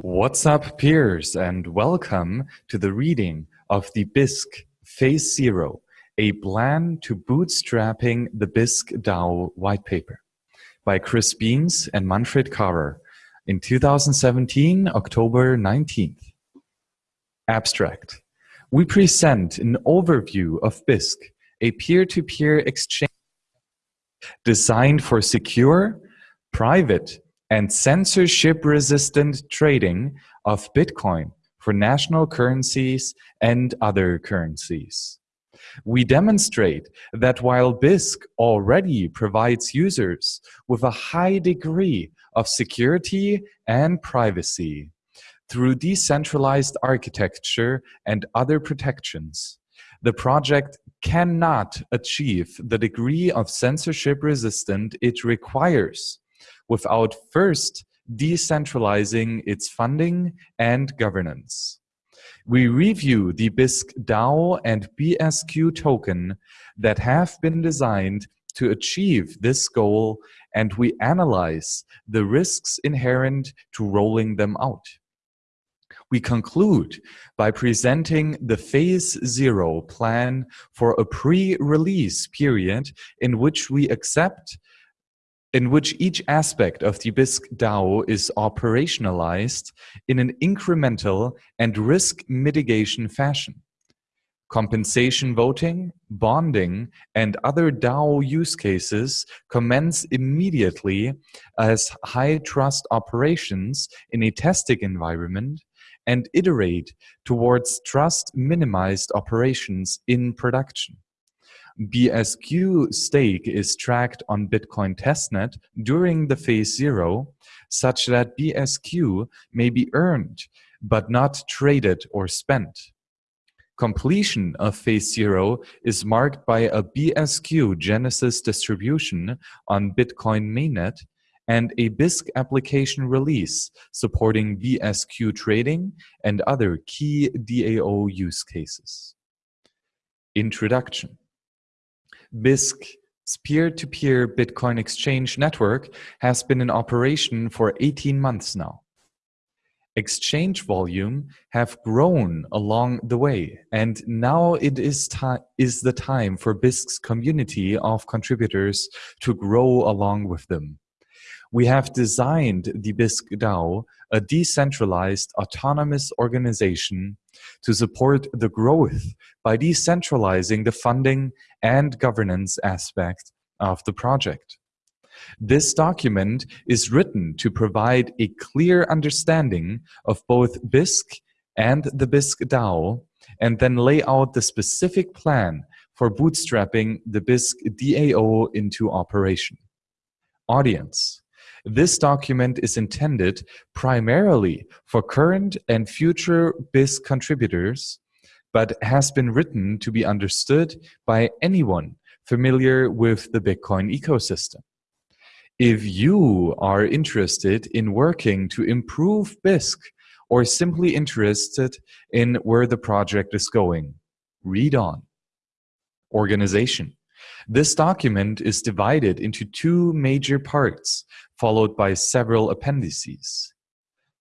What's up, peers, and welcome to the reading of the Bisq Phase Zero, a plan to bootstrapping the Bisq DAO white paper by Chris Beams and Manfred Karrer in 2017, October 19th. Abstract. We present an overview of Bisq, a peer-to-peer -peer exchange designed for secure, private, and censorship-resistant trading of Bitcoin for national currencies and other currencies. We demonstrate that while Bisq already provides users with a high degree of security and privacy through decentralized architecture and other protections, the project cannot achieve the degree of censorship resistant it requires without first decentralizing its funding and governance. We review the Bisq DAO and BSQ token that have been designed to achieve this goal and we analyze the risks inherent to rolling them out. We conclude by presenting the Phase Zero plan for a pre-release period in which we accept in which each aspect of the Bisq DAO is operationalized in an incremental and risk mitigation fashion. Compensation voting, bonding, and other DAO use cases commence immediately as high trust operations in a testing environment and iterate towards trust minimized operations in production. BSQ stake is tracked on Bitcoin testnet during the phase zero, such that BSQ may be earned but not traded or spent. Completion of phase zero is marked by a BSQ Genesis distribution on Bitcoin mainnet and a Bisq application release supporting BSQ trading and other key DAO use cases. Introduction Bisq's peer-to-peer Bitcoin exchange network has been in operation for 18 months now. Exchange volume have grown along the way, and now it is, is the time for Bisq's community of contributors to grow along with them. We have designed the Bisq DAO, a decentralized autonomous organization to support the growth by decentralizing the funding and governance aspect of the project. This document is written to provide a clear understanding of both Bisq and the Bisq DAO, and then lay out the specific plan for bootstrapping the Bisq DAO into operation. Audience this document is intended primarily for current and future Bisq contributors, but has been written to be understood by anyone familiar with the Bitcoin ecosystem. If you are interested in working to improve Bisq or simply interested in where the project is going, read on. Organization. This document is divided into two major parts, followed by several appendices.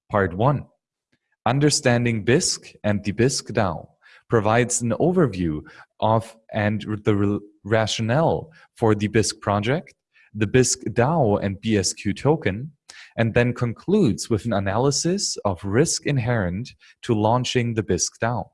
Part 1. Understanding Bisq and the Bisq DAO provides an overview of and the rationale for the Bisq project, the Bisq DAO and BSQ token, and then concludes with an analysis of risk inherent to launching the Bisq DAO.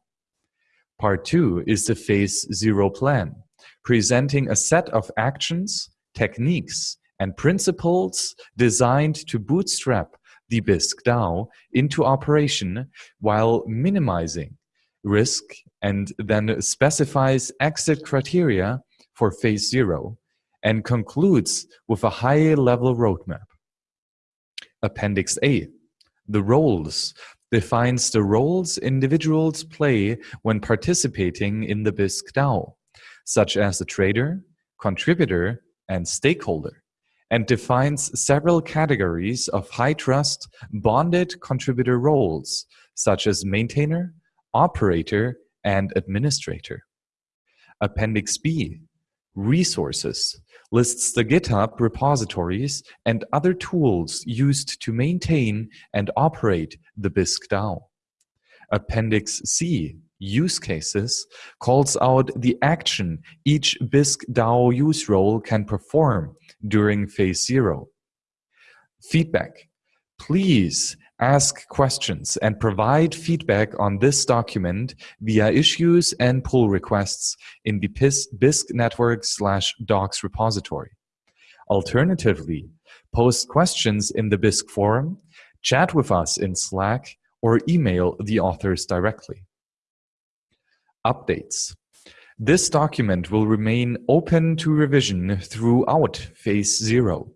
Part 2 is the Phase Zero plan, presenting a set of actions, techniques, and principles designed to bootstrap the Bisq DAO into operation while minimizing risk and then specifies exit criteria for phase zero and concludes with a high-level roadmap. Appendix A, the roles, defines the roles individuals play when participating in the Bisq DAO such as the trader, contributor, and stakeholder, and defines several categories of high-trust bonded contributor roles, such as maintainer, operator, and administrator. Appendix B, Resources, lists the GitHub repositories and other tools used to maintain and operate the Bisq DAO. Appendix C, Use Cases, calls out the action each Bisq DAO use role can perform during Phase Zero. Feedback. Please ask questions and provide feedback on this document via issues and pull requests in the Bisq network slash docs repository. Alternatively, post questions in the Bisq forum, chat with us in Slack, or email the authors directly. Updates. This document will remain open to revision throughout Phase Zero.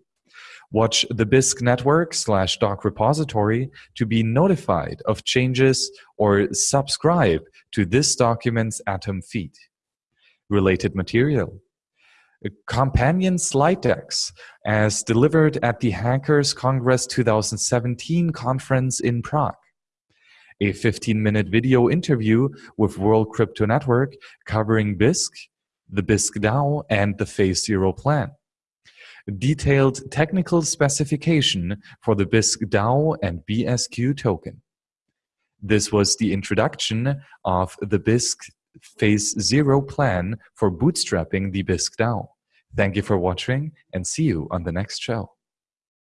Watch the Bisq network slash doc repository to be notified of changes or subscribe to this document's Atom feed. Related material. Companion slide decks as delivered at the Hackers Congress 2017 conference in Prague. A 15-minute video interview with World Crypto Network covering Bisq, the Bisq DAO, and the Phase Zero plan detailed technical specification for the Bisq DAO and BSQ token. This was the introduction of the Bisq Phase Zero plan for bootstrapping the Bisq DAO. Thank you for watching and see you on the next show.